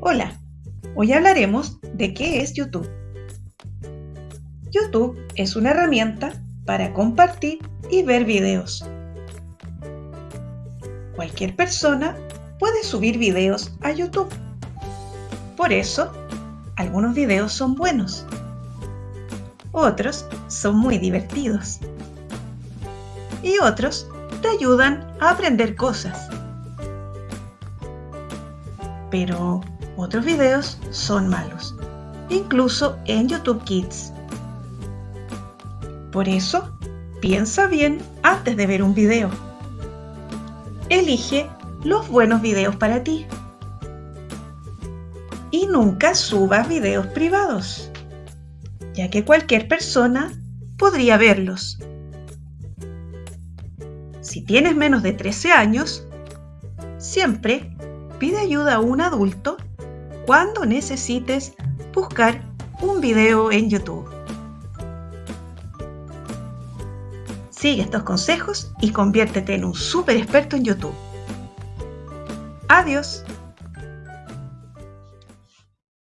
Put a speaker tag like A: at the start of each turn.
A: Hola, hoy hablaremos de qué es YouTube. YouTube es una herramienta para compartir y ver videos. Cualquier persona puede subir videos a YouTube. Por eso, algunos videos son buenos. Otros son muy divertidos. Y otros te ayudan a aprender cosas. Pero otros videos son malos, incluso en YouTube Kids. Por eso, piensa bien antes de ver un video. Elige los buenos videos para ti. Y nunca subas videos privados, ya que cualquier persona podría verlos. Si tienes menos de 13 años, siempre pide ayuda a un adulto cuando necesites buscar un video en YouTube. Sigue estos consejos y conviértete en un super experto en YouTube. Adiós.